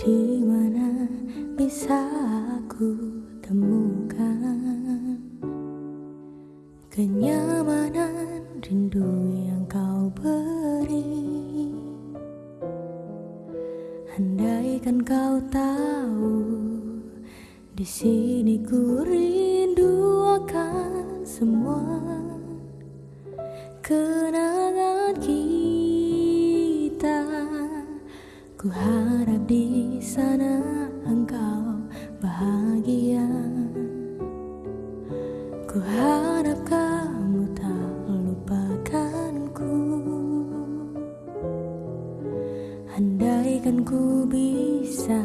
Di mana bisa aku temukan kenyamanan rindu yang kau beri? Andaikan kau tahu di sini ku rindu akan semua kenangan kita. Ku harap di sana engkau bahagia. Ku harap kamu tak lupakanku. Andaikan ku bisa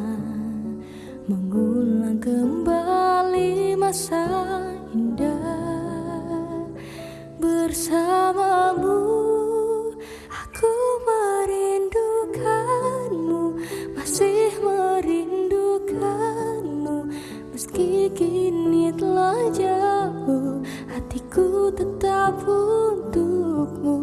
jauh, hatiku tetap untukmu.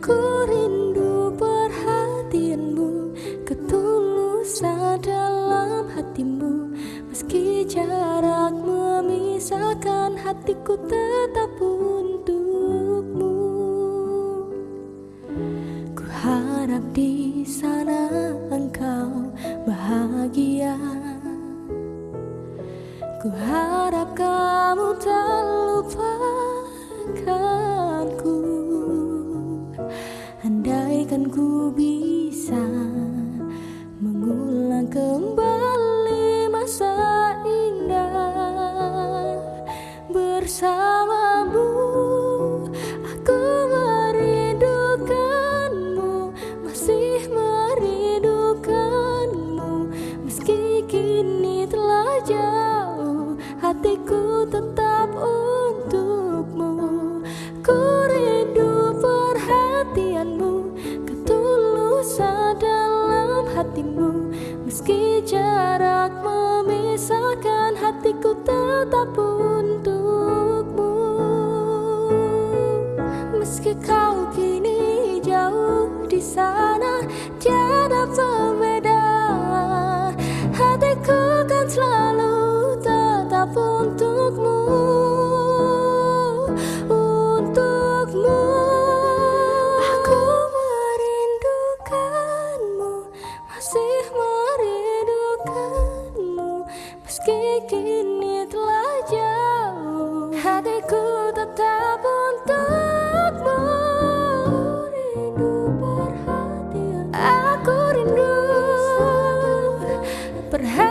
Ku rindu perhatianmu, ketulusan dalam hatimu, meski jarak memisahkan hatiku tetap untukmu. Ku harap di sana engkau bahagia. Ku harap tetap untukmu. Meski kau kini jauh di sana Tiada pembeda. Hatiku kan selalu tetap untukmu. Untukmu. Aku merindukanmu Masih merindukanmu. Meski kini per